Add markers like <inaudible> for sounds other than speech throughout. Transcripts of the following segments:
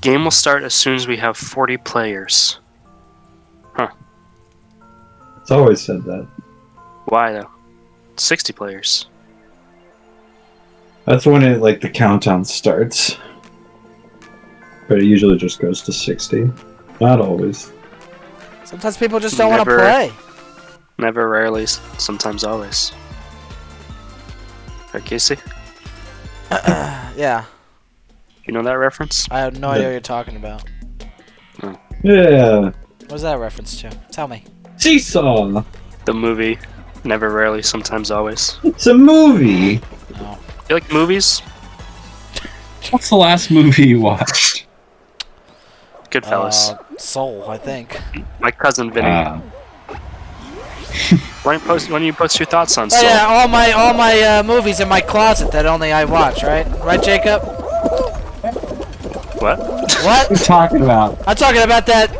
game will start as soon as we have 40 players. Huh. It's always said that. Why though? 60 players. That's when it like the countdown starts. But it usually just goes to sixty. Not always. Sometimes people just don't want to play. Never, rarely, sometimes, always. Right, Casey? <clears throat> yeah, You know that reference? I have no idea what you're talking about. Yeah. What's that reference to? Tell me. Seesaw. The movie Never, Rarely, Sometimes, Always. It's a movie. No. You like movies? <laughs> What's the last movie you watched? Goodfellas. Uh, Soul, I think. My cousin Vinny. Uh, why, don't you post, why don't you post your thoughts on Oh Soul? yeah, all my all my uh, movies in my closet that only I watch, right? Right, Jacob? What? What? what are you talking about? I'm talking about that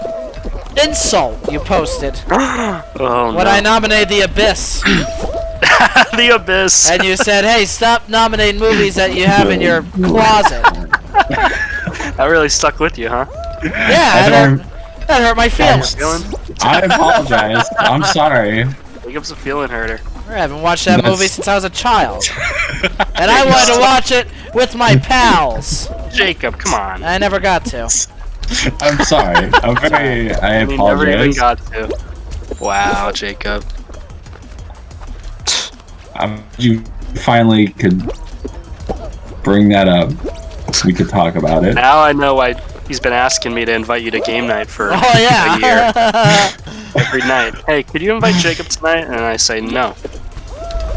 insult you posted <gasps> oh, oh when no. I nominated The Abyss, <laughs> the Abyss. and you said, "Hey, stop nominating movies that you have in your closet." <laughs> that really stuck with you, huh? Yeah, that don't- hurt, that hurt my feelings. Feeling? I apologize. I'm sorry. Jacob's a feeling herder. I haven't watched that That's- movie since I was a child, <laughs> and I wanted to watch it with my pals. Jacob, come on. I never got to. <laughs> I'm sorry. I'm very. I We never even got to. Wow, Jacob. Um, you finally could bring that up. We could talk about it. Now I know why he's been asking me to invite you to game night for Oh <laughs> a year. yeah. <laughs> Every night. Hey, could you invite Jacob tonight? And I say no.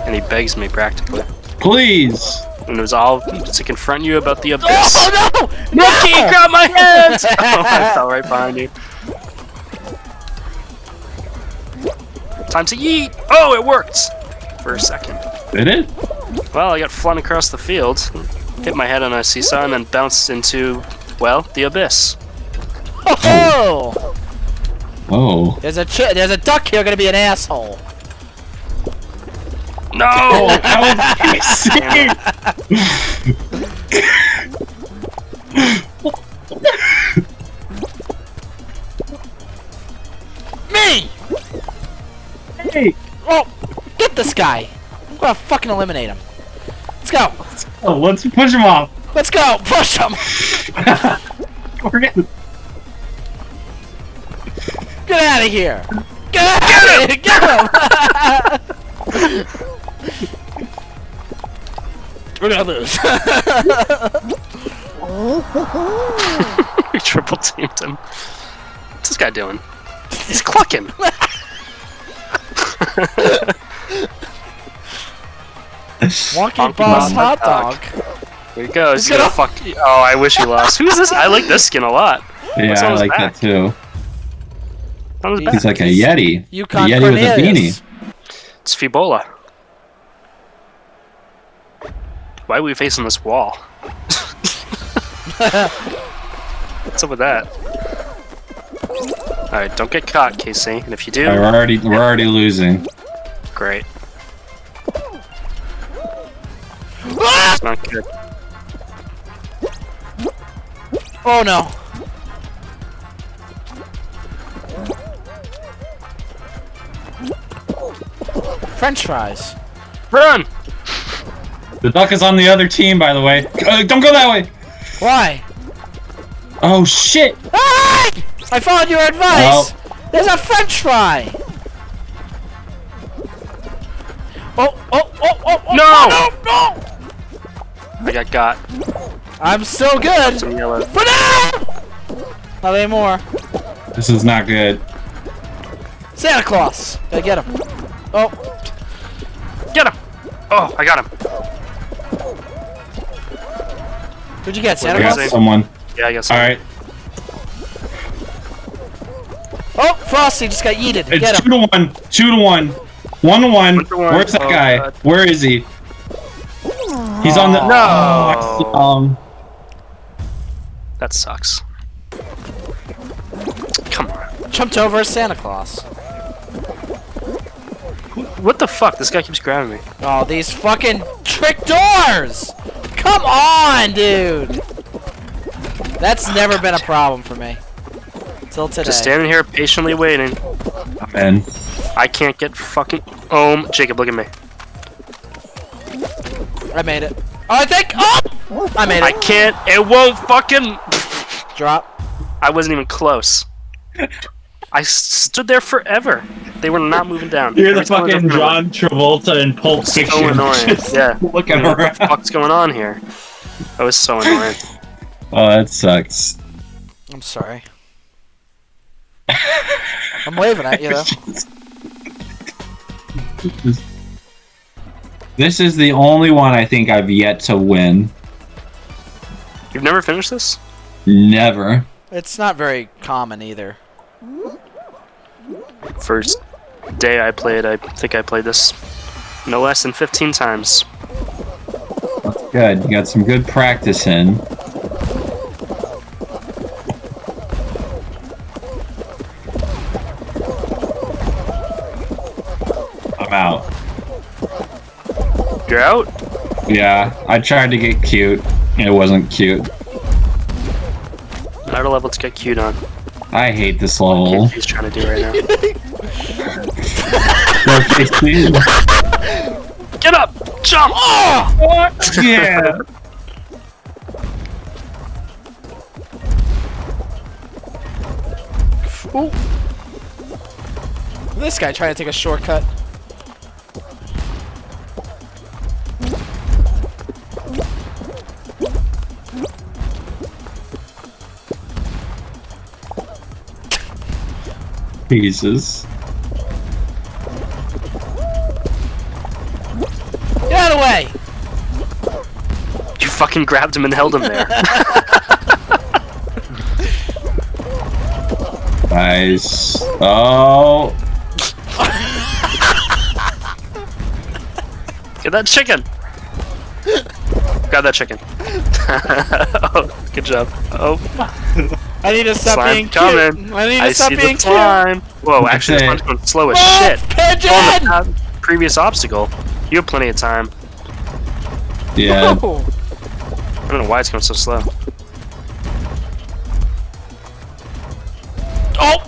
And he begs me practically. Please. And it was all to confront you about the oh, abyss. oh no! Rookie, grab my <laughs> hands! oh, <laughs> I fell right behind you. Time to eat! Oh, it worked! For a second. Did it? Well, I got flung across the field, hit my head on a seesaw, and then bounced into, well, the abyss. Oh! Oh. There's a ch- there's a duck here gonna be an asshole. No! That Me! Hey. Oh, get this guy. I'm gonna fucking eliminate him. Let's go. Oh, let's push him off. Let's go. Push him. <laughs> We're getting. Get out of here. Get out of here. Get him. <laughs> We're gonna lose. we triple teamed him. What's this guy doing? He's clucking! <laughs> Wonky Honky Boss Boss hot hot dog. There he goes. He's He's gonna gonna- fuck. Oh, I wish he lost. Who's this? I like this skin a lot. Yeah, I like back? that too. On his He's- back. Like a yeti. Yukon a yeti with a beanie. It's Fibola. Why are we facing this wall? <laughs> What's up with that? Alright, don't get caught, Casey. And if you do, Alright, we're already we're already losing. great. Ah! It's not good. Oh no. French fries. Run! The duck is on the other team, by the way. Uh, don't go that way. Why? Oh shit! Ah! I followed your advice. There's a French fry. Oh, oh, oh, oh, oh, No! no, no! I got got. I'm so good. Some yellow. For now! Not anymore. This is not good. Santa Claus. Gotta get him. Oh, Get him! Oh, I got him. who'd you get, I Santa Where got Claus? someone. Yeah, I got someone. Alright. Oh, Frosty just got yeeted. It's Get two him. to one. Two to one. One to one. One to one. Where's that Oh, guy? God. Where is he? He's on the. No! Oh, um. That sucks. Come on. Jumped over Santa Claus. What the fuck? This guy keeps grabbing me. Oh, these fucking trick doors! Come on, dude! That's never been a problem for me. Till today. Just standing here patiently waiting. And I can't get fucking. Oh, Jacob, look at me. I made it. Oh, I think. Oh! I made it. I can't. It won't fucking. Drop. I wasn't even close. I stood there forever. They were not moving down. You're the Every time fucking John Travolta in Pulp So Fiction. <laughs> annoying. Just Yeah. Looking What the around. fuck's going on here? That was so annoying. <laughs> oh, that sucks. I'm sorry. I'm waving at you though. <laughs> This is the only one I think I've yet to win. You've never finished this? Never. It's not very common either. First day I played, I think I played this no less than 15 times. That's good. You got some good practice in. I'm out. You're out? Yeah, I tried to get cute. It wasn't cute. Not a level to get cute on. I hate this What level. he's trying to do right now. <laughs> <laughs> Get up! Jump! Oh! yeah. Ooh. This guy trying to take a shortcut. Jesus. Get out of the way! You fucking grabbed him and held him there. <laughs> Nice. Oh. Get that chicken! Grab that chicken. oh, <laughs> good job. Oh, I need to stop Slime being coming. cute. I need to I stop see the being cute. slime. Whoa, actually, this That's one's going slow as Oh, shit. pigeon! On the previous obstacle. You have plenty of time. Yeah. Oh. I don't know why it's going so slow. oh!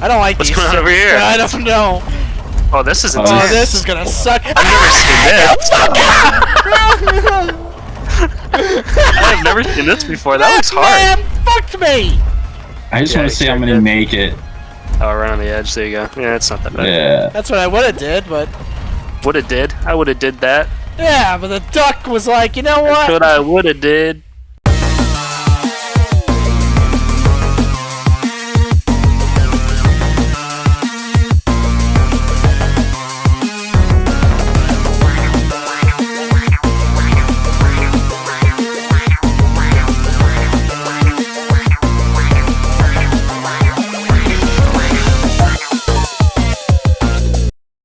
I don't like What's these going on over here? I don't know. Oh, this is Oh, intense. Oh, this is gonna suck. I've never seen <laughs> this. <laughs> I've never seen this before. That looks hard. Man fucked me. I just Yeah, want to see how sure many did. make it. Oh, right on the edge. There you go. Yeah, it's not that bad. Yeah. That's what I would have did, but Would have did. I would have did that. yeah, but the duck was like, you know That's what? what I would have did.